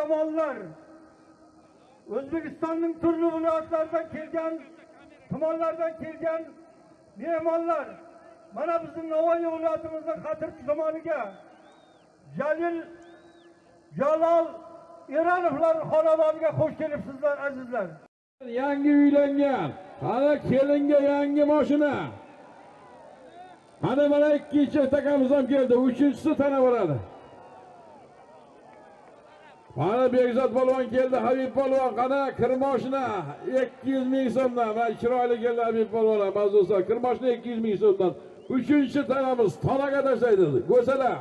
yomonlar. O'zbekistonning turli viloyatlaridan kelgan, tumanlardan kelgan mehmonlar, mana bizning Navoiy viloyatimizni Xatirchi tumaniga Jalil Jalol Eronovlar xonadoniga xush kelibsizlar azizlar. yangi uylangan hali kelinga yangi moshina. Qani mana ikkinchi takamiz ham keldi uchinchisi tana boradi mana bekzod polvon keldi habib polvon qani kir moshina ikki yuz ming so'mdan. Mana chiroyli keldi habib polvon mazdusa kir moshina ikki yuz ming so'mdan. Uchinchi tanamiz tonaga tashlaydi. Go'sala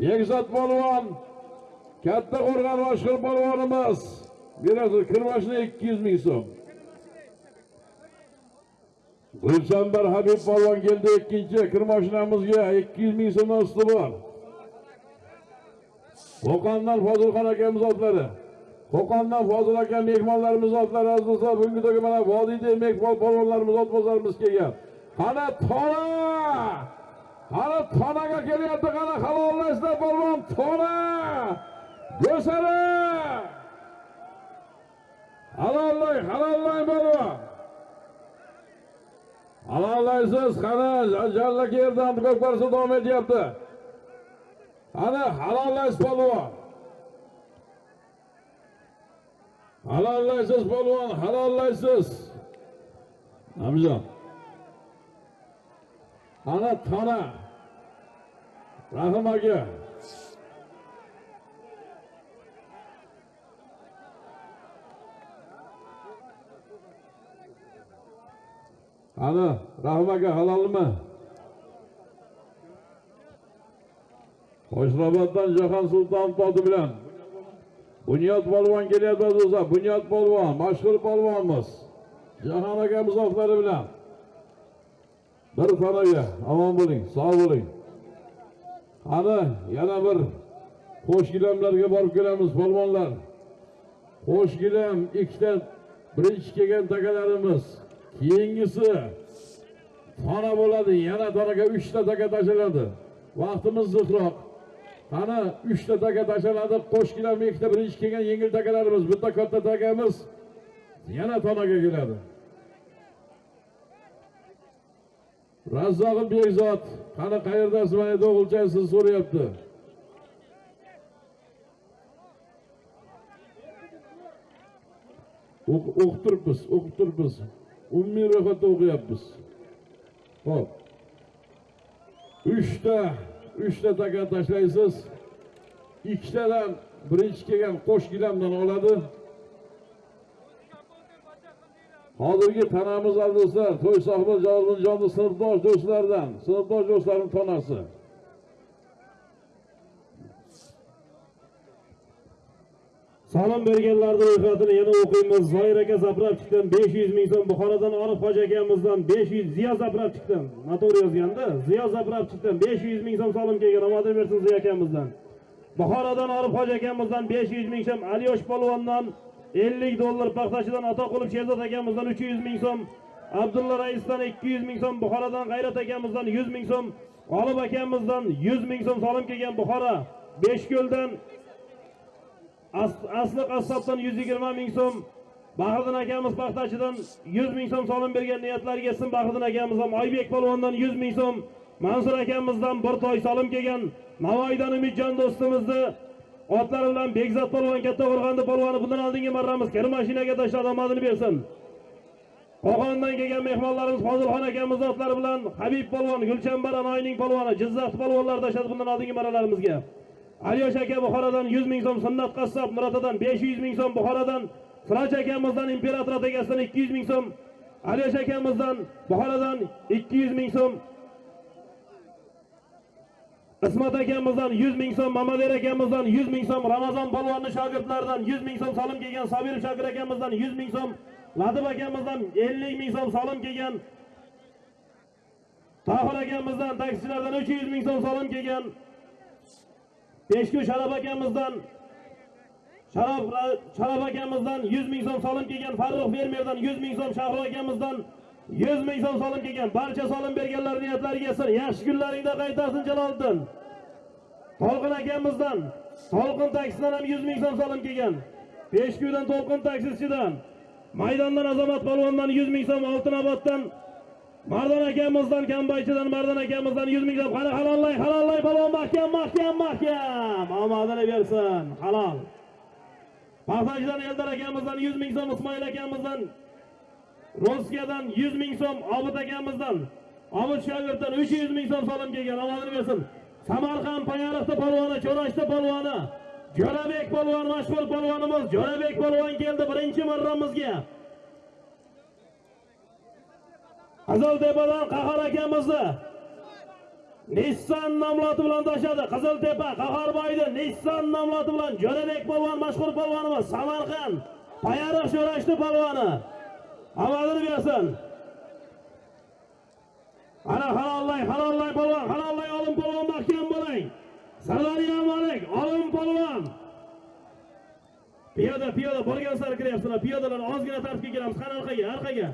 bekzod polvon katta qo'rg'on mashhur polvonimiz. Beradi kir moshina ikki yuz ming so'm. Gulchambar habib polvon keldi ikkinchi kir moshinamizga ikki yuz ming so'mdan usti bor. Qo'qondan fozilxon akamiz otlari. Qo'qondan fozil aka mehmonlarimiz otlari aziz do'stlar bugungi to'yga mana vodiyda mehmon polvonlarimiz otbozlarimiz kelgan. Qani tona! Qani tonaga kelyapti qani halollashlar polvon tona! Go'sara halollay halollay polvon halollaysiz qani jallaki yerdan ko'kbarsa davom etyapti. Ana halollaysiz polvon. Halollaysiz polvon halollaysiz namjon qani tona rahim aka. Qani rahim aka halolmi qo'shroboddan jahon sulton toti bilan. Bunyod polvon kelyapti do'stlar bunyod polvon mashhur polvonimiz jahon aka otlari bilan. Bir xonaga omon bo'ling sog' bo'ling. Qani yana bir qo'shgilamlarga borib kelamiz polvonlar. Qo'shgilam ikkita birinchi kelgan takalarimiz. Keyingisi tona bo'ladi yana taraga 3 ta taka tashlanadi. Vaqtimiz ziqroq qani uchta taka tashlanadi qo'shgilam ikkita birinchi kelgan yengil takalarimiz bitta katta takamiz yana tonaga keladi. Razzog'im bekzod qani qayerdasiz mana o'g'ilchang sizni so'rayapti? O'q- o'qib turibmiz o'qib turibmiz. Umumiy ro'yxatda o'qiyapmiz. Ho'p uchta uchta taka tashlaysiz ikkitadan birinchi kelgan qo'sh gilamdan oladi hozirgi tanamiz do'stlar to'y sohibi jonni sinfdosh do'stlardan. Sinfdosh do'stlarning tonasi Salom berganlarning ro'yxatini yana o'qiymiz. Zoir aka zaprab 500 ming so'm. Buxorodan Orif hoji akamizdan 500 Ziyo zaprab chiqdim. Noto'g'ri yozganda. Ziyo zaprab 500 ming so'm salom kelgan. Omad bersin Ziyo akamizdan. Buxorodan Orif hoji akamizdan 500 ming so'm. Aliyosh polvondan 50 dollar, paxtachidan Atoqulov Sherzod akamizdan 300 ming so'm. Abdulla raisdan 200 ming so'm. Buxorodan G'ayrat akamizdan 100 ming so'm. G'olib akamizdan 100 ming so'm salom kelgan Buxoro. Beshko'ldan asli qassobdan 120 ming so'm Bahriddin akamiz paxtachidan 100 ming so'm solim bergan niyatlariga yetsin Bahriddin akamiz ham Oybek polvondan 100 ming so'm Mansur akamizdan bir toy solim kelgan Navoiydan Umidjon do'stimizni otlari bilan Bekzod polvon katta qo'rg'onda polvoni bundan oldingi marramiz kir mashinaga tashlab omadini bersin. Qo'qondan kelgan mehmonlarimiz Fozilxon akamiz otlari bilan Habib polvon Gulchambar Anoyning polvoni Jizzax polvonlar tashladi bundan oldingi marralarimizga Aliyosh aka Buxorodan 100 ming so'm, Sunnat qassob Murotadan 500 ming so'm, Buxorodan Siraj akamizdan imperator atagasidan 200 ming so'm, Aliyosh akamizdan Buxorodan 200 ming so'm, Ismat akamizdan 100 ming so'm, Mamader akamizdan 100 ming so'm, Ramazon polvonni shogirdlaridan 100 ming so'm Salim kelgan, Sobir Shokir akamizdan 100 ming so'm, Latib akamizdan 50 ming so'm salim kelgan, Tohir akamizdan taksichilardan 300 ming so'm salim kelgan, Peshku Sharof akamizdan Sharof Sharof akamizdan 100 ming so'm solim kelgan, Farruh fermerdan 100 ming so'm, Shahro akamizdan 100 ming so'm solim kelgan. Barcha solim berganlar niyatlariga sir. Yaxshi kunlaringda qaytarsin Jaloliddin. Tolqin akamizdan to'lqin taksidan ham 100 ming so'm solim kelgan peshkudan to'lqin taksisidan maydondan azamat Balvan'dan 100 ming so'm oltinoboddan Mardan akamizdan kambaychidan Mardan akamizdan 100 ming so'm qani halollay halollay polvon mahkam mahkam. Mahkam omadini bersin halol. Paxtachidan Eldar akamizdan 100 ming so'm ismoil akamizdan rossiyadan 100 ming so'm obid akamizdan obid shogirddan 300 ming so'm solim kelgan. Omadini bersin. Samarqand payariqda polvoni cho'rashda polvoni jo'rabek polvon mashhur polvonimiz jo'rabek polvon keldi birinchi marramizga. Qiziltepadan qahar akamizni Nissan nomloti bilan tashladi. Qiziltepa, qaharboyni Nissan nomloti bilan Jo'rabek polvon mashhur polvonimiz Samarqand Payariq sho'rashdi polvoni. avvalini bersin. Ana halollay, halollay polvon, halollay olim polvon mahkam bo'ling. Sardoriya Malik, olim polvon. Piyoda, piyoda borgan sari kiryapsizlar. Piyodalar ozgina tartibga kelamiz. Qani orqaga, orqaga.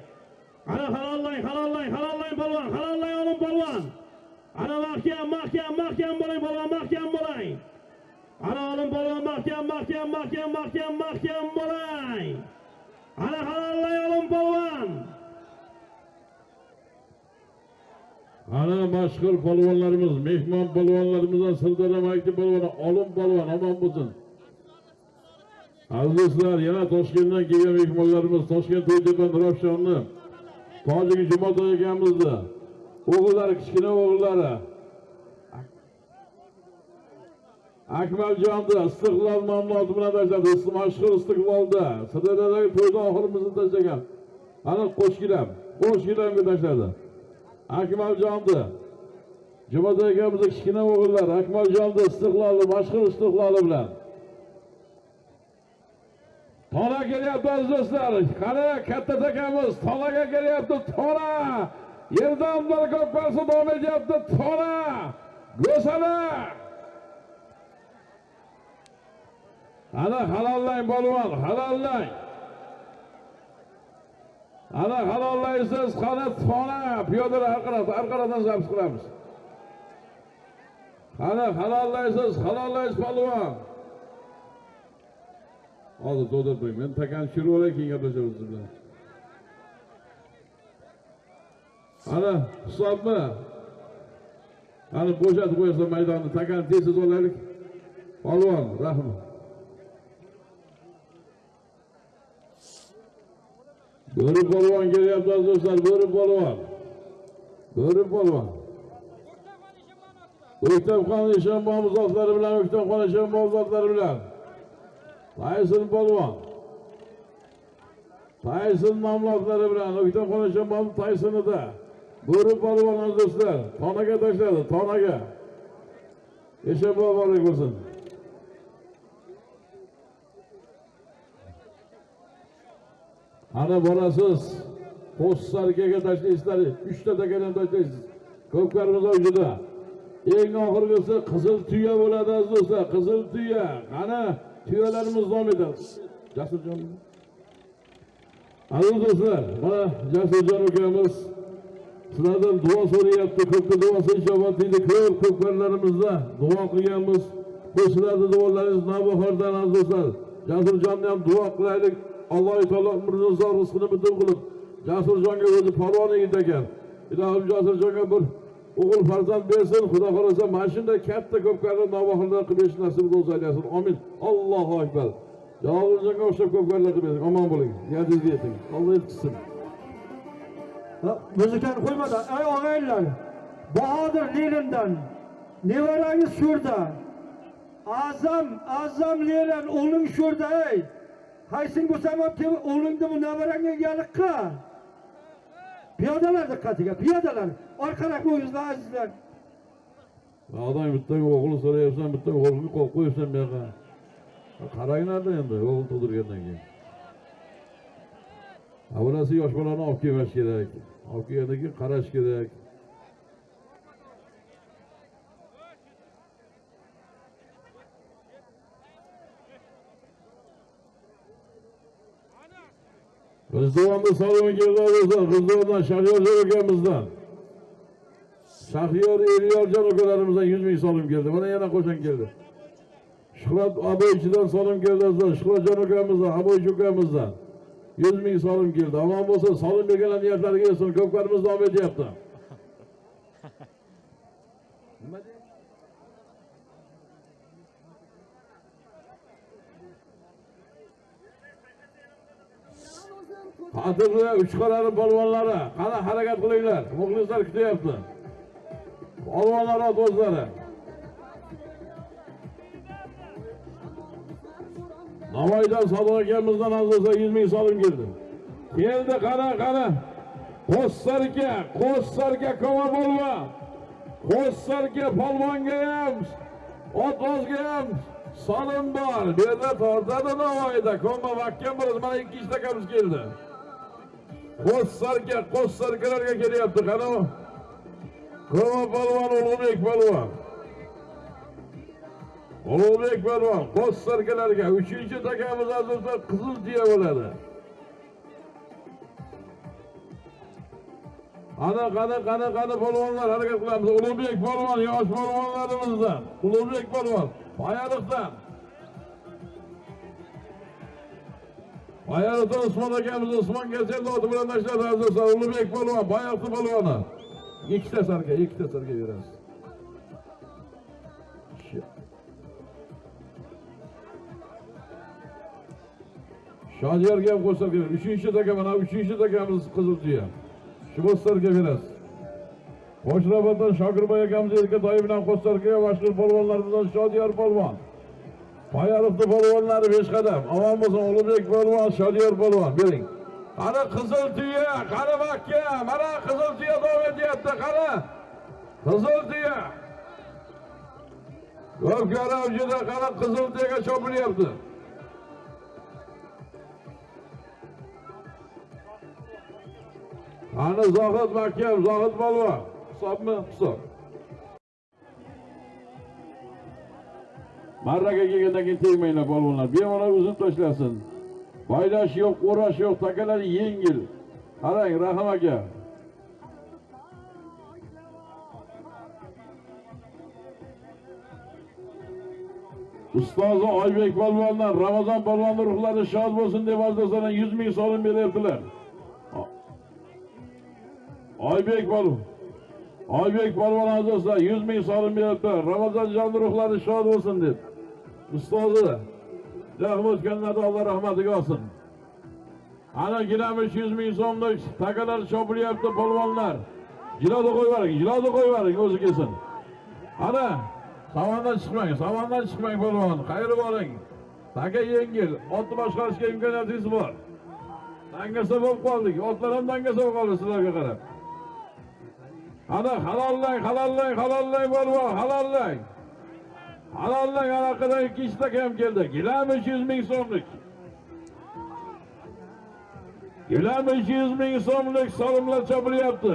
Ana halollang halollang halollang polvon, halollang olim polvon. Ana mahkam, mahkam, mahkam bo'ling polvon, mahkam bo'ling. Ana olim polvon, mahkam, mahkam, mahkam, mahkam, mahkam bo'ling. Ana halollang olim polvon. Ana mashhur polvonlarimiz, mehmon polvonlarimizdan Sirdaryo maktab polvoni Olim polvon omon bo'lsin. Aziz do'stlar, yana Toshkentdan kelgan mehmonlarimiz Toshkent To'ytepa Nurafshonni Tojik Jumotoy akamizni o'g'illari, kichkina o'g'illari akmaljonni Istiqlol mamlokati bilan tashladi. Mashhur Istiqlolda Sirdaryodagi to'yda oxirimizni tashlagan. Ana qo'shgilam, qo'shgilamga tashladi. akmaljonni Jumotoy akamizni kichkina o'g'illari akmaljonni Istiqloli, mashhur Istiqloli bilan Tona kelyapti aziz do'stlar. Qani katta takamiz tonaga kelyapti. Tona. Yerdan bir ko'p parsa davom etyapti. Tona. Go'sala. Ana halollang polvon, halollang. Ana halollaysiz, qani tona. Piyodalar orqaroqdan, orqaroqdan zabs qilamiz. Qani halollaysiz, halollaysiz polvon. Hozir to'ldirib qo'ying. Men takan tushirib olay, keyin gaplashamiz siz bilan. Ana hisobni Ana bo'shatib qo'ysa maydonni, takan tez olaylik. Polvon, rahmat. Bo'ri polvon kelyapti aziz do'stlar, bo'ri polvon. Bo'ri polvon. O'ktamxon Eshonboy zotlari bilan, O'ktamxon Eshonboy zotlari bilan. Tayson polvon. Tayson mamloklari bilan O'ktamxon Eshonboy Taysonida. Bo'ri polvon aziz do'stlar, tonaga tashladi, tonaga. Eshonboy muborak bo'lsin. Ana borasiz. Qo'ssarkaga tashlaysizlar, 3 ta takadan tashlaysiz. Ko'pkarimiz o'yida. Eng oxirgisi qizil tuya bo'ladi aziz do'stlar, qizil tuya. Qani tuyalarimiz davom etadi. Jasurjon. Aziz do'stlar, mana Jasurjon ukamiz sizlardan duo so'rayapti. Ko'pda duosi ijobat deydi. Ko'p ko'pkarlarimizda duo qilganmiz. Bu sizlarning duolaringiz navbahordan aziz do'stlar. Jasurjonni ham duo qilaylik. Alloh taolo umrini uzoq rizqini bitim qilib, Jasurjonga o'zi polvon yigit. Ilohim Jasurjonga bir o'g'il farzand bersin. Xudo xolasa mana shunday katta ko'pkarlar navbahordan qilib berish nasib bo'lsa aylasin. Amin. Allohu akbar. Jasurjonga o'xshab ko'pkarlar qilib bersin. Omon bo'ling. Yadingizga yeting. Alloh yetkazsin. Muzikani qo'ymadi. Ey og'aylar, Bahodir Lenindan nevarangiz sho'rda. Azam, Azam Lenin o'g'ling sho'rda ey. Qaysing bo'lsam ham o'g'lingni nevarangga yaliqqa. Piyodalar diqqatiga, piyodalar. Orqaroq bo'yingizlar azizlar. Odam bittaga o'g'il so'rayapsan, bitta o'g'ilga qo'yib qo'yibsan bu yoqqa. Qaranglarda endi o'g'il tug'dirgandan keyin. Avvalasi yosh bolani olib kelmash kerak. Olib kelgandan keyin qarash kerak. G'izduvonda salon keldi do'stlar. G'izduvondan Shahyor akamizdan. Shahyor Elyorjon ukalarimizdan 100 ming so'm keldi. Mana yana qo'shan keldi. Shuhrat Aboychidan so'm keldi azizlar. Shuhratjon ukamizdan, Aboychi ukamizdan. 100 ming so'm keldi. Omon bo'lsa, so'm berganlar niyatlariga yetsin. Ko'pkarimiz davom etyapti. Qadrli uchqalari polvonlari, qani harakat qilinglar. Muxlislar kutyapti. Polvonlar ot o'zlari. Navoiydan Sodiq akamizdan azizlar 100 ming solim keldi. Keldi qani qani. Qo'ssarga, qo'ssarga koma bo'lma. Qo'ssarga polvonga ham, otozga ham solim bor. Bu yerda tortadi Navoiyda. Koma vakkan bo'ladi. Mana ikki ishtakamiz keldi. Qo'ssarga, qo'ssargalarga kelyapti. Qani u? Koma polvon Ulug'bek polvon. Ulug'bek polvon qo'ssargalarga 3-takamiz azizlar qizil tuya bo'ladi. Ana qani qani qani polvonlar harakat qilamiz. Ulug'bek polvon yosh polvonlarimizdan. Ulug'bek polvon Bayariqdan. Bayariqdan Usmon akamiz Usmon Gazelni oti bilan tashladi azizlar. Ulug'bek polvon Bayariqni polvoni. Ikkita sarga, ikkita sarga berasiz. Shodiyorga ham qo'shib beramiz. Uchinchi taka mana uchinchi takamiz qizil tuya. Shu bo'starga berasiz. Qo'shrabatdan Shokirboy akamiz erka doyi bilan qo'starga mashhur polvonlarimizdan Shodiyor polvon. Bayariqni polvonlari 5 qadam. Omon bo'lsin Ulug'bek polvon, Shodiyor polvon bering. Ana qizil tuya, qani Makka, mana qizil tuya davom etyapti, qani. Qizil tuya. Ko'pkari avjida qani qizil tuyaga chopilyapti. ana Zohid mahkam Zohid polvon. Hisobmi? Hisob. Marraga kelgandan keyin tegmanglar polvonlar. Bemalol uzun tashlasin. Baylash yo'q, o'rash yo'q, takalar yengil. Qarang, Rahim aka. Ustozi Oybek polvondan Ramazon polvonni ruhlari shod bo'lsin deb azizlardan 100 ming so'm beryaptilar. Oybek polvon. Oybek polvon azizlar 100 ming so'm beryaptilar. Ramazon jon ruhlari shod bo'lsin deb. Ustozi Rahmat o'tganlarda Alloh rahmatiga olsin. Ana gilamish 100 ming so'mlik takalar chopilyapti polvonlar. Jilodi qo'yvaring, jilodi qo'yvaring o'zi kelsin. Ana Savandan chiqmang, savandan chiqmang polvon. Qayri boring. Taka yengil, otni boshqarishga imkoniyatingiz bor. Dangasa bo'lib qoldik. Otlar ham dangasa bo'lib qoldi sizlarga qarab. Ana halollang, halollang, halollang polvon, halollang. Halollang anaqadan ikki ishtaka ham keldi. Gilamish 100 ming so'mlik. Gilamish 100 ming so'mlik solimlar chopilyapti.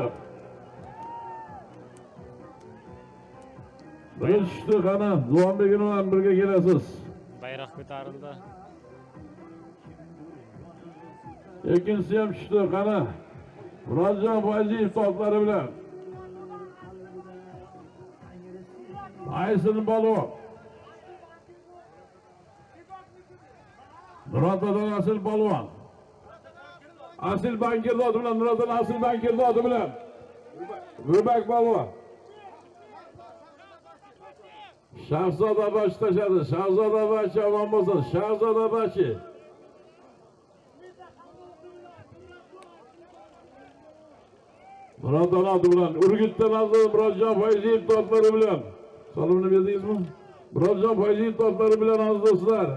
Birga tushdi qani, Duanbegin bilan birga kelasiz. bayroq ko'tarildi Ikkinchisi ham tushdi qani. Murodjon Fayziyev totlari bilan. Aysin polvon. Murodjon Asil polvon. Asil bankir oti bilan Murodjon Asil bankir oti bilan. Rubak polvon. Shahzoda bashi tashladi. Shahzoda bashi omon bo'lsin. Shahzoda bashi. Murodjon oti bilan Urgutdan azizlar Murodjon Fayziyev totlari bilan. Salomni berdingizmi? Murodjon Fayziyev totlari bilan aziz do'stlar.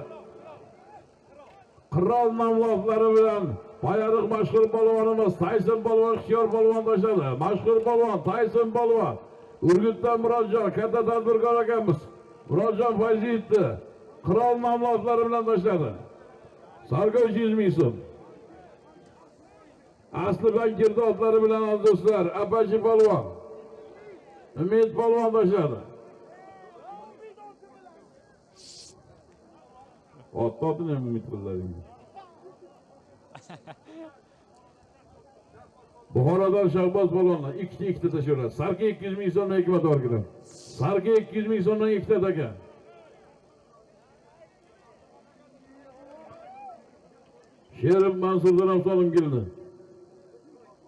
Qirol namloflari bilan Bayariq mashhur polvonimiz Tayson polvon ixtiyor polvon tashladi. Mashhur polvon Tayson polvon. Urgutdan Murodjon katta tadbirkor akamiz. Murodjon Fayziyevni qirol namloflari bilan tashladi. Sargoy 100 ming so'm. Asli bankirda otlari bilan aziz do'stlar, Apachi polvon. Umid polvon tashladi. ot tortdimi mitinglaringiz buxorodan shahboz polvonni ikkita ikkita tashlanglar sarga 200 ming so'mdan ikki motorkidan sarga ikki 200 ming so'mdan ikkita taka sherim mansurdan avtonim keldi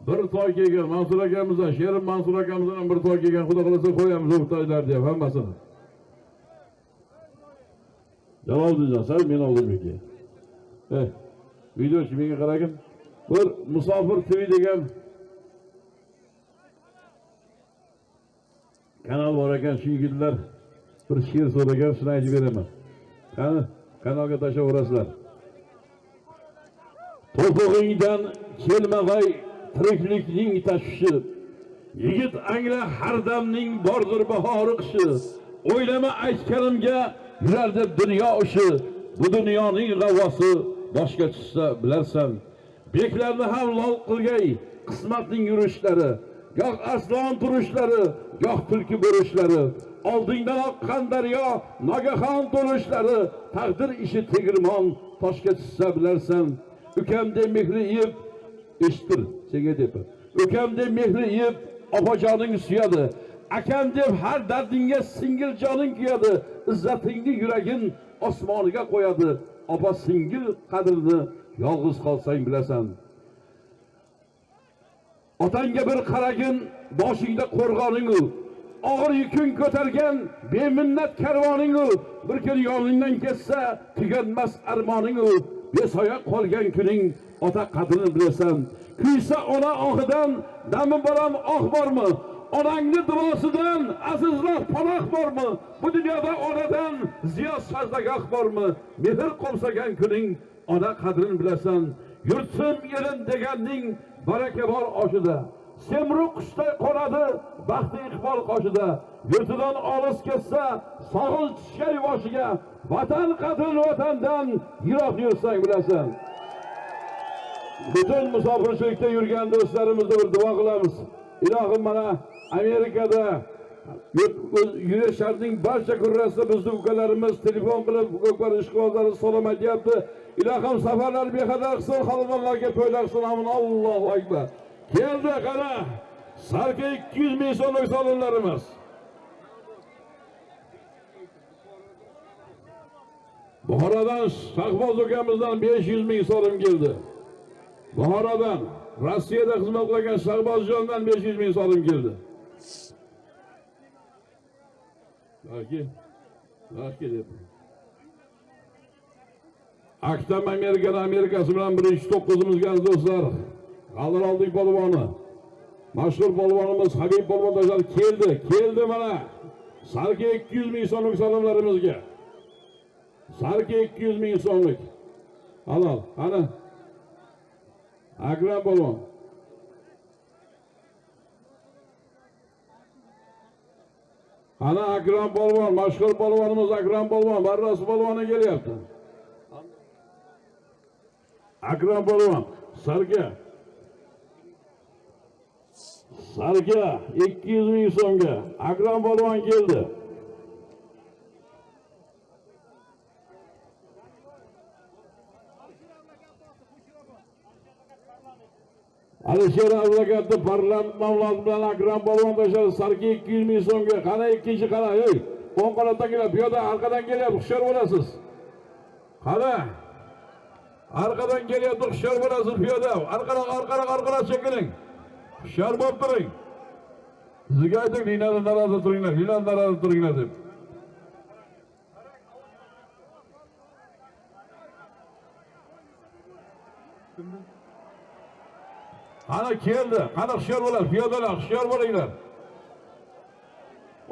bir toy kelgan mansur akamizdan sherim mansur akamizdan bir toy kelgan xudo xohlasa qo'yamiz u toylar deb hammasini Jaloliddin, sen men oldimniki. Eh, videochi menga qaragin. Bir musofir TV degan kanal bor ekan, shu yigitlar bir she'r so'ragan, shuni aytib beraman. Qani, kanalga tashlayverasizlar. To'pig'ingdan kelmag'ay tiriklikning tashvishi. Yigit angla har damning bordir bahori qishi. O'ylama aytganimga yurar deb dunyo ishi. Bu dunyoning g'avvosi boshga tushsa bilarsan. Beklarni ham lol qilgay qismatning yurishlari. Goh arslon turishlari, goh tulki bo'rishlari. Oldingdan oqqan daryo, nogahon to'lishlari, taqdir ishi tegirmon toshga tushsa bilarsan. Ukamde mehri yeb, eshittir, senga deb. Ukamde mehri yeb, opajoning suyadi. Akam deb har dardingga singil joning kuyadi. Izzatingni yuragin osmoniga qo'yadi. Opa singil qadrini yolg'iz qolsang bilasan. Otangga bir qaragin, boshingda qo'rg'oning u. Og'ir yukun ko'targan beminnat karvoning u. Bir kun yoningdan ketsa, tuganmas armoning u. Besoya qolgan kuning ota qadrini bilasan. Kuysa ona ohidan dami bolam oh bormi? Onangni duosidan azizroq panoh bormi? Bu dunyoda onadan ziyo sajdagoh bormi? Mehr qo'msagan kuning ona qadrini bilasan. yursin yerin deganning baraka bor oshida. Semru qushday qonadi baxti iqbol qoshida. Yurtidan olis ketsa, sog'il tushgay boshiga. Vatan qadrini vatandan yiroq yursang bilasan. Butun musofirchilikda yurgan do'stlarimizni bir duo qilamiz. Ilohim mana Amerikada yurishlarning barcha kurrasida bizni ukalarimiz telefon qilib ko'klar ishqibozlari salom aytyapti. Ilohim safarlar bexatar qilsin, xonadonlarga to'ylar qilsin. Amin. Allohu akbar. Keldi qara. Sarka 200 ming so'mlik salonlarimiz. Buxorodan Shahboz ukamizdan 500 ming so'm keldi. Buxorodan Rossiyada xizmat qilgan Shahbozjondan 500 ming so'm keldi. Aktam Amerikada Amerikasi bilan birinchi to'qqizimizga aziz do'stlar, G'aldir oldik polvoni. Mashhur polvonimiz Habib polvondoshlar keldi, keldi mana. Sarki 200 ming so'mlik salomlarimizga. Sarki 200 ming so'mlik. Halol, ana Akram polvon. Ana Akram polvon, mashhur polvonimiz Akram polvon, Barras polvoni kelyapti. Akram polvon, sarga. Sarga 200 ming so'mga Akram polvon keldi. Alisher advokatni parlament mavloti bilan Akram polvon tashadi sarki 200 ming so'mga. Qana ikkinchi qana, ey, o'ng qanotdan keladi, buyoqdan orqadan kelyapti, hushyor bo'lasiz. Qana? orqadan kelyapti, hushyor bo'lasiz piyoda. orqaroq orqaroq orqaroq chekiling. Hushyor bo'lib turing. Sizga aytdik, linadan narada turinglar, linadan narada turinglar deb. Qani keldi, qani hushyor bo'ladi, piyodalar, hushyor bo'linglar.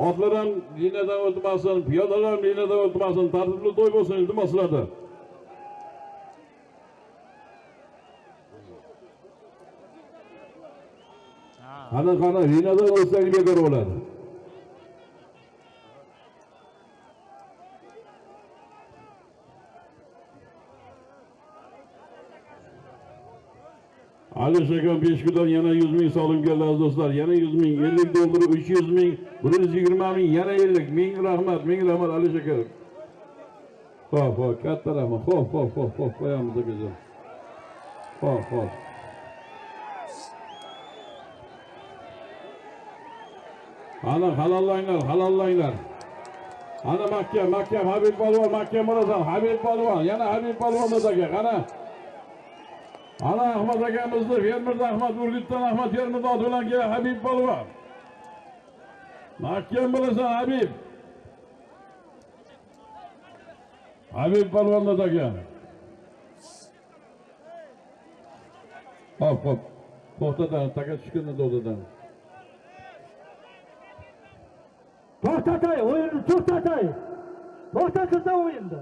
Otlar ham liniyadan o'tmasin, piyodalar ham liniyadan o'tmasin, tartibli to'y bo'lsin, iltimos sizlardan. Qani qani liniyadan o'tsak bekor bo'ladi. Ali Shakam Peshkudan yana 100 ming solim keldi aziz do'stlar. Yana 100 ming, 50 dollar, 300 ming, 120 ming, yana 50. Ming rahmat, ming rahmat Ali Shakam. Xo'p, xo'p, katta rahmat. Xo'p, xo'p, xo'p, xo'p, qo'yamiz akajon. Xo'p, xo'p. Ana halollanglar, halollanglar. Ana mahkam, mahkam Habib polvon, mahkam bo'lasan. Habib polvon, yana Habib polvon aka, qana. Ana Ahmet akamizni Fermirda Ahmet Urgutdan Ahmet Fermirda bilan kelgan Habib polvon. Mahkam bilasan Habib. Habib polvonda aka. Hop hop. To'xtadan, taka tushganda to'xtadan. To'xtatay, o'yinni to'xtatay. To'xtatilsa o'yinni.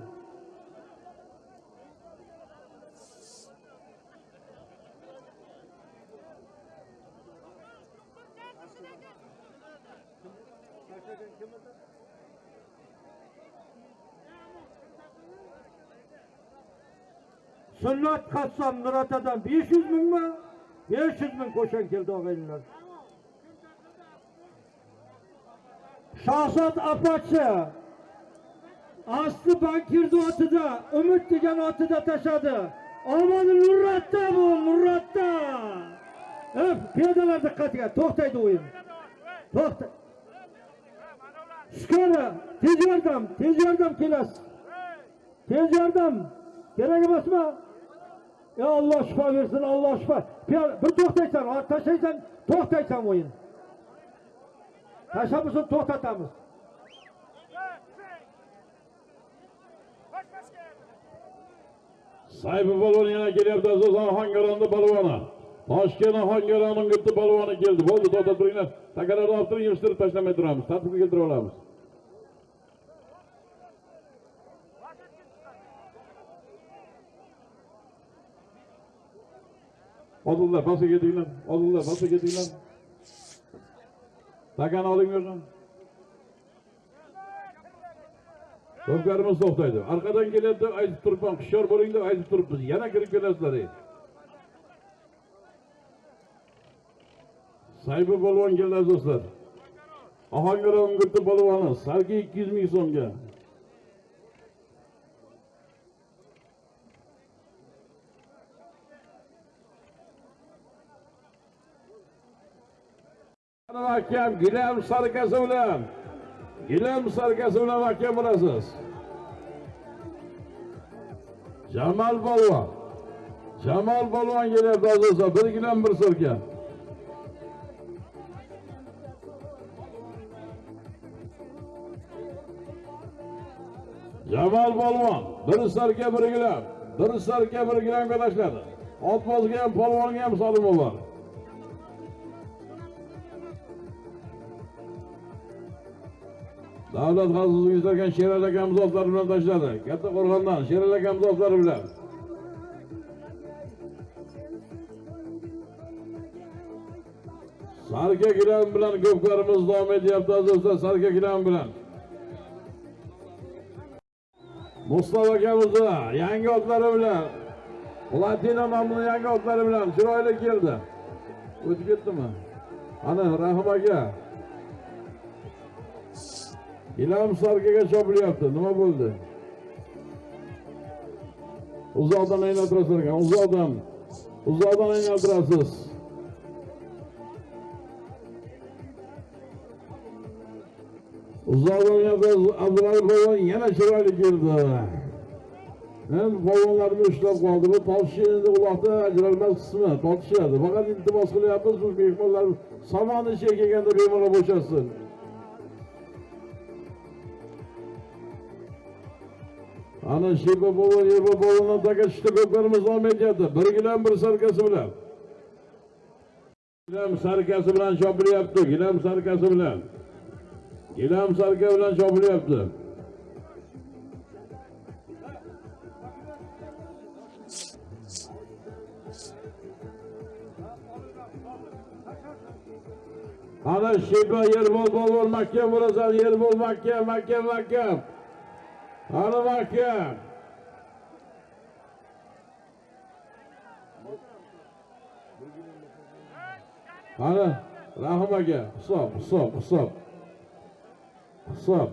Sunnat qassom Nuratadan 500 mingmi? 500 ming qo'shan keldi og'aynilar. Shahzod Apachi Asli bankirni otida, Umid degan otida tashadi. Omoni Nurratda bu, Nurratda. Hep piyodalar diqqatiga, to'xtaydi o'yin. To'xta. Shukr, tez yordam, tez yordam kelasiz. Tez yordam. Kerak emasmi? Ya Allah şifa bersin, Alloh şifa. Bir, bir to'xtaysan, tashlaysan, to'xtaysan o'yin. Tashabbusun to'xtatamiz. Sayfi balon yana kelyapti aziz Ohangaronda polvoni. Toshkent Ohangaronning bitta polvoni keldi. Bo'ldi, to'xtab turinglar. Takalarni olib turing, yig'ishtirib tashlamay turamiz. Tartibga keltirib olamiz. Oldinglar basa ketinglar. oldinglar basa ketinglar. Takani oling bu yerdan. To'xtaydi. Arqadan kelyapti, aytib turibman, hushyor bo'ling deb aytib turibmiz. Yana kirib kelasizlar. saybi polvon keldi do'stlar Ohangaron gurti polvoni, salki 200 ming so'mga. Ana mahkam gilam sarkasi bilan gilam sarkasi bilan mahkam bo'lasiz. Jamal polvon. Jamal polvon kelyapti azizlar. Bir gilam bir sarka. Jamal polvon bir sarka bir gilam. Bir sarka bir gilamga tashladi. Otbozga ham polvonga ham solimi bor. Davlat xavfsizligi ishlagan Sherali akamiz otlari bilan tashladi. Katta qo'rg'ondan Sherali akamiz otlari bilan. Sarka gilam bilan ko'pkarimiz davom etyapti azizlar, sarka gilam bilan. Mustafa akamizni yangi otlari bilan Platina nomli yangi otlari bilan chiroyli keldi. O'tib ketdimi? Ana Rahim aka. Ilhom sarkaga chopilyapti. Nima bo'ldi? Uzoqdan aylantirasiz ekan. Uzoqdan. Uzoqdan aylantirasiz. Uzoqdan aylantirasiz. Abdulaziz polvon yana chiroyli keldi. Endi polvonlarni ushlab qoldi. Bu tortish endi uloqda ajralmas qismi. Tortishadi. Faqat iltimos qilyapmiz, bu mehmonlar somon ichiga kelganda bemalol bo'shasin. Ana polvondan taka tushdi, ko'plarimiz davom etyapti. Bir sarkasi bilan. Gilam sarkasi bilan chopilyapti, gilam sarkasi bilan. Gilam sarka bilan chopilyapti. Ana Shepa Yerbol polvon mahkam bo'lasan, Yerbol mahkam, mahkam, mahkam. Ana aka Ana Rahim aka, hisob, hisob, hisob. Hisob.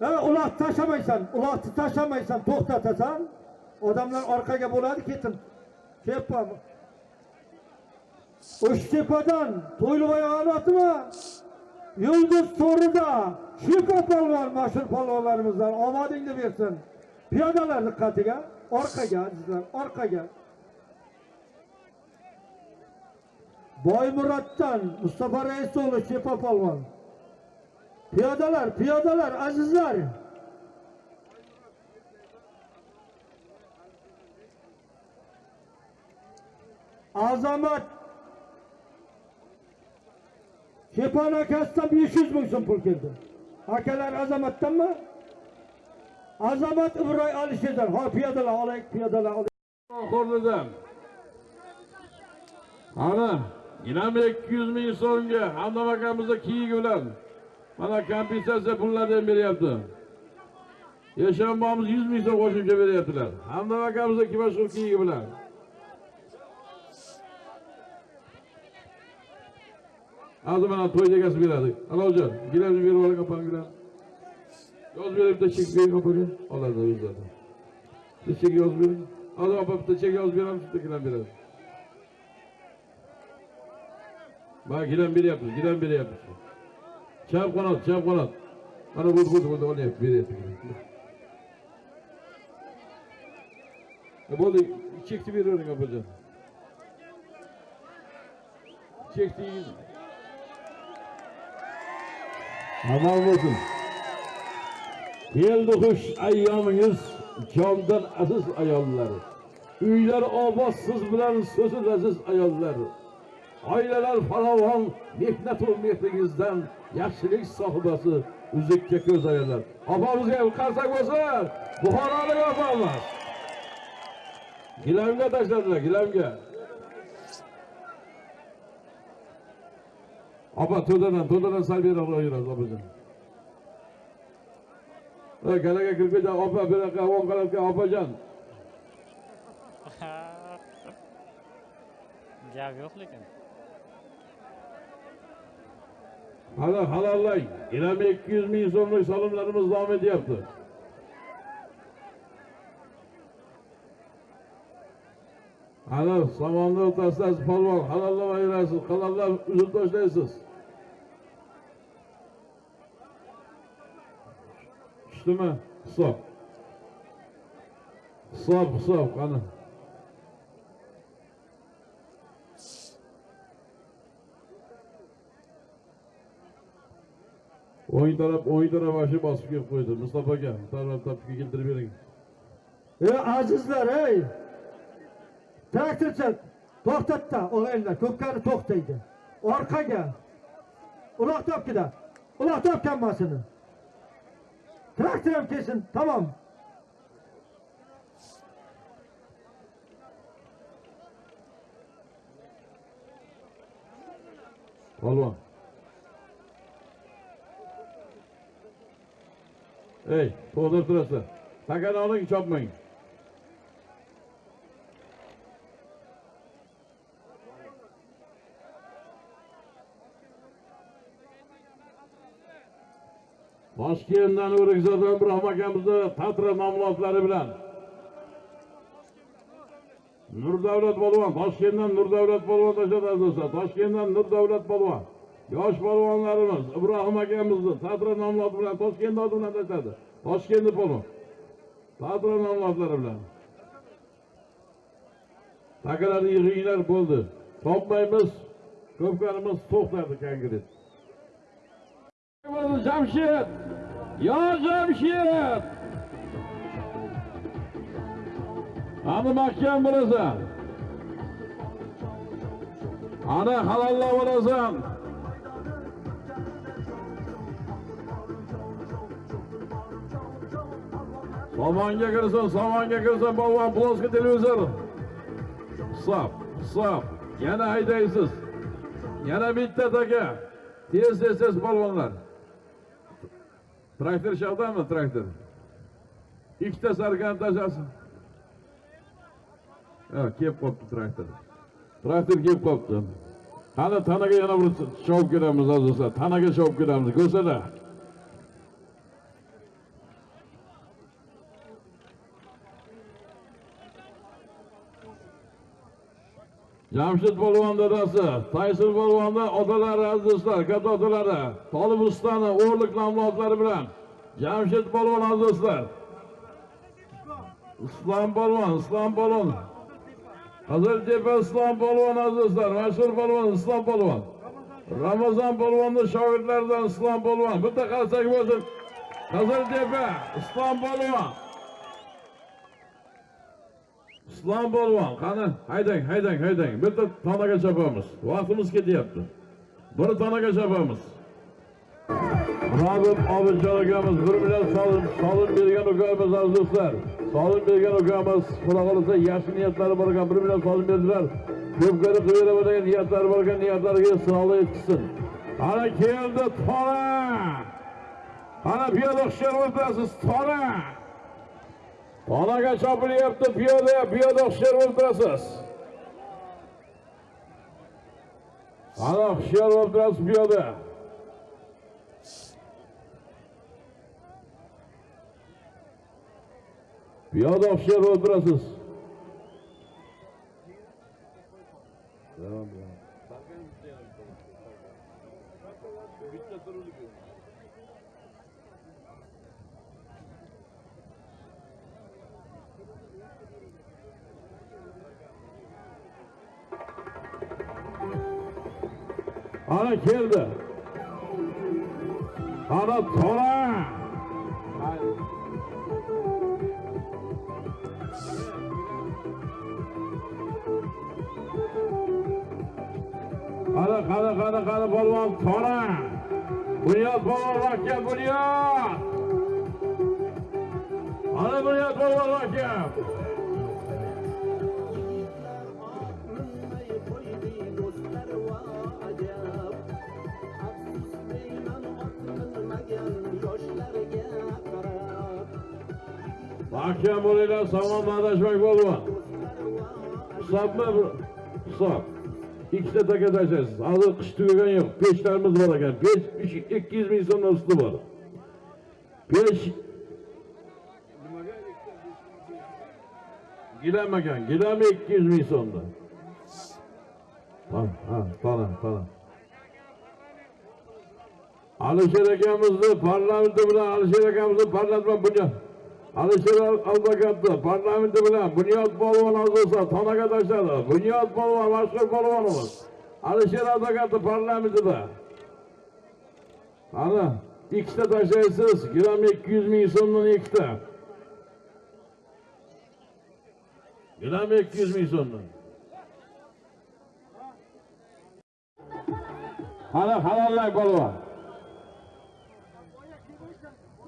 Ha, uloq tashlamaysan, uloqni tashlamaysan, to'xtatasan. Odamlar orqaga bo'ladi, ketin. Kepam. O'shtepadan To'yliboy otimi? Yıldız Toru'da Şipo Palvan meşhur palvanlarımızdan omadingni bersin. Piyodalar dikkatiga, orqaga azizlar, orqaga. Boymuroddan Mustafa Reisoğlu Şipo Palvan. Piyodalar, piyodalar azizlar. Azamat Şepan akasından 500 bin so'm pul keldi. Akalar Azamat'tan mı? Azamat İbrahim Alişe'den. Ha piyodalar olaylik, piyodalar olaylik. Qo'rnidan. Ana, yana 200 ming so'mga Hamdam akamizni kiyigi bilan mana kompensatsiya pullarini beryapti. Yashanbamiz 100 ming so'm qo'shimcha beryaptilar. Hamdam akamizni kibashur kiyigi bilan. azımana toyacağız bir adı. Al hocam. Gidelim bir olarak kapan gidelim. Yoz verip de çek bir kapıyı. Allah da yüz zaten. Bir çek yoz bir. Az kapıp da çek yoz bir alıp tuttakilen bir adı. Bak giden biri yapmış. Giden biri yapmış. Çap konat. Çap konat. Bana vurdu vurdu vurdu. Onu yap. Biri yapmış. E, bu da çekti bir örnek yapacağım. Çekti. Amal bo'lsin. Keldi xush ayyomingiz, jondan aziz ayollar. Uylar obod siz bilan so'zi aziz ayollar. Oilalar farovon, mehnat mehringizdan yaxshilik sohibasi uzukka ko'z ayollar. Opamizga qarsak bo'lsa Buxorolik opamiz. Gilamga tashladilar, gilamga. Opa, to'dadan, to'dadan sal beriroq yurasiz, opajon. Ey, galaga kirib ketdi, opa, bu yoqqa, o'ng qarabga, opajon. gap yo'q lekin Hali halollang. Ilami 200 ming so'mlik solimlarimiz davom etyapti. Hali somonni o'rtasidasiz polvon, halollab ayirasiz, halollab uzib tashlaysiz. Tushdimi? Hisob. Hisob, hisob, qani. o'ng taraf o'ng taraf ashi bosib kelib qo'ydi mustafa aka taraf tarafga keltirib bering Ey azizlar ey! Traktorchi to'xtatda o'g'aylar, ko'pkari to'xtaydi. Orqaga. Uloq topkida. Uloq topgan mashina Traktor ham kelsin, tamom. polvon ey to'xtab turasizlar takani oling chopmang toshkentdan o'rikzoddan ibrohim akamizni tatra ma'mulotlari bilan Nurdavlat polvon, Toshkentdan Nurdavlat polvon tashladi do'stlar. Toshkentdan Nurdavlat polvon. Yosh polvonlarimiz Ibrohim akamizni Tatra nomloti bilan Toshkent oldidan tashladi. Toshkentni polvon. Tatra nomlotlari bilan. Takalarni yig'inglar bo'ldi. Topmaymiz. Ko'pkarimiz to'xtadi konkret. Jamshid! Yo Jamshid! Ani mahkam bo'lasan. Ana halollab bo'lasan. Somonga kirsin, somonga kirsin, polvon ploski televizor. Hisob, hisob. Yana haydaysiz. Yana bitta taka. Tez tez tez polvonlar. Traktor shavdami traktor? Ikkita sarkan tashasin. Ha, kelib qolibdi traktor. Traktor kelib qolibdi. Hali tanaga yana bir shovib kelamiz azizlar. Tanaga shovib kelamiz. Ko'rsada. Jamshid polvon dadasi, Tayson polvonda otalari aziz do'stlar, katta otalari, Tolib ustani o'rlik nomlodlari bilan Jamshid polvon aziz do'stlar. Islom polvon, Islom polvon. Qiziltepa Islom polvon aziz do'stlar, mashhur polvon Islom polvon. Ramazon polvonning shogirdlaridan Islom polvon. Bitta qarsak bo'lsin. Islom polvon. Islom polvon, qani haydang, haydang, haydang. Bitta tonaga chopamiz. Vaqtimiz ketyapti. Bir tonaga chopamiz. Robert Obidjon akamiz bir million solim solim bergan ukamiz aziz do'stlar. Solim bergan ukamiz xudo xolasa yaxshi niyatlari bor ekan, bir million solim berdilar. Ko'pkari qilib beraman degan niyatlari bor ekan, niyatlariga sinovlar yetkazsin. Ana keldi tona. Ana piyoda hushyor o'tirasiz, tona. Onaga chopilyapti piyoda, piyoda hushyor o'tirasiz. Ana hushyor o'tirasiz piyoda. Piyoda hushyor o'tirasiz. Ana keldi. Ana to'ra. ana qani qani qani polvon to'ra. Bunyod polvon rakka bunyod. Ana bunyod polvon rakka. Mahkam bo'linglar, salom adashmak polvon. Hisobmi? Hisob. Ikkita taka tashlaysiz. Hozir qish tugagan yo'q. Pechlarimiz bor ekan. Pech 200 ming so'mdan usti bor. Pech Gilam ekan. Gilam 200 ming so'mdan. Ha, ha, tana, tana. Alisher akamizni parlamenti bilan Alisher akamizni parlament bilan bunga Alisher advokatni parlamenti bilan Bunyod polvon a'zosi tonaga tashladi. Bunyod polvon mashhur polvonimiz. Alisher advokatni parlamentida. Ana ikkita tashlaysiz, gram 200 ming so'mdan ikkita. Gram 200 ming so'mdan. Ana halollang polvon.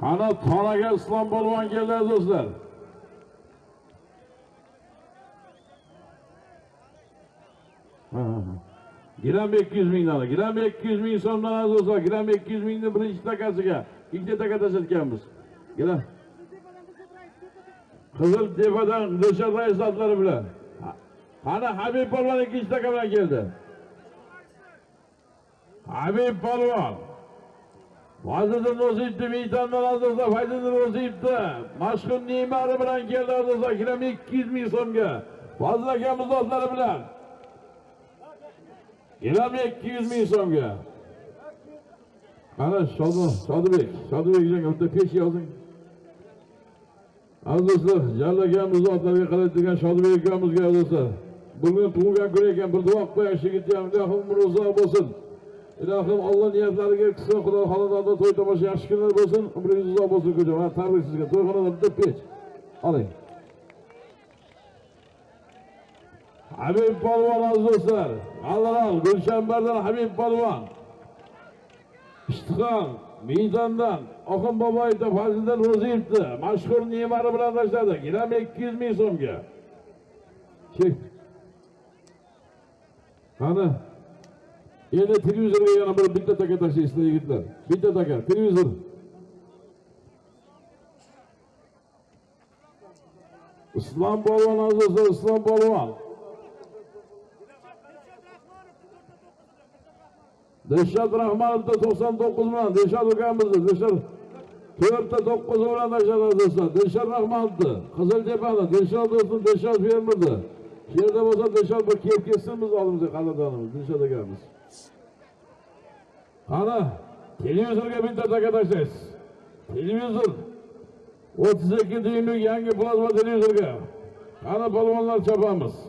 Ana Toraga islom bo'lvon keldi do'stlar. Ha, ha, ha. Gram 200 mingdan, gram 200 ming so'mdan aziz do'stlar, gram 200 mingni birinchi takasiga ikkita taka tashlatganmiz. Gram. Qizil tepadan Dilshod rais otlari bilan. Qani Habib polvon ikkinchi taka bilan keldi. Habib polvon. Fazliddin Ro'ziyevni miytandan azizlar, Fazliddin Ro'ziyevni mashhur Neymar bilan keldi azizlar, kiram 200 ming so'mga. Fazl akamiz do'stlari bilan. Kiram 200 ming so'mga. Qara Shodi, Shodibek, Shodibek aka bitta pesh yozing. Azizlar, jallagamiz zotlariga qarab turgan Shodibek aziz do'stlar, Bugun tug'ilgan kuni ekan, bir duo qo'yish yigitga umri uzoq bo'lsin. Ilohim Alloh niyatlariga qilsin, Xudo xonadonda to'y tomosha yaxshi kunlar bo'lsin, umringiz uzoq bo'lsin ko'cha. Va tabrik sizga. To'yxonada bitta pech. Oling. Habib polvon aziz do'stlar, Alloh Gulshanbardan Habib polvon. Ishtixon Miyzondan Oxun Boboyevda Fazliddin Ro'ziyevni mashhur Neymari bilan tashladi. Gram 200 ming so'mga. Qani? Endi televizorga yana bir bitta taka tashlaysizlar yigitlar. Bitta taka, televizor. Islom polvon azizlar, Islom polvon. Dilshod Rahmonovda 99 bilan Dilshod ukamizni, Dilshod 4 ta 9 bilan tashladi azizlar. Dilshod Rahmonovni, Qiziltepani, Dilshod do'stim, Dilshod fermerni. Shu yerda bo'lsa Dilshod bir kelib ketsin biz oldimizga qadrdonimiz Dilshod akamiz. Qani, televizorga bitta taka tashlaysiz. Televizor 32 dyuymlik yangi plazma televizorga. Qani polvonlar chopamiz.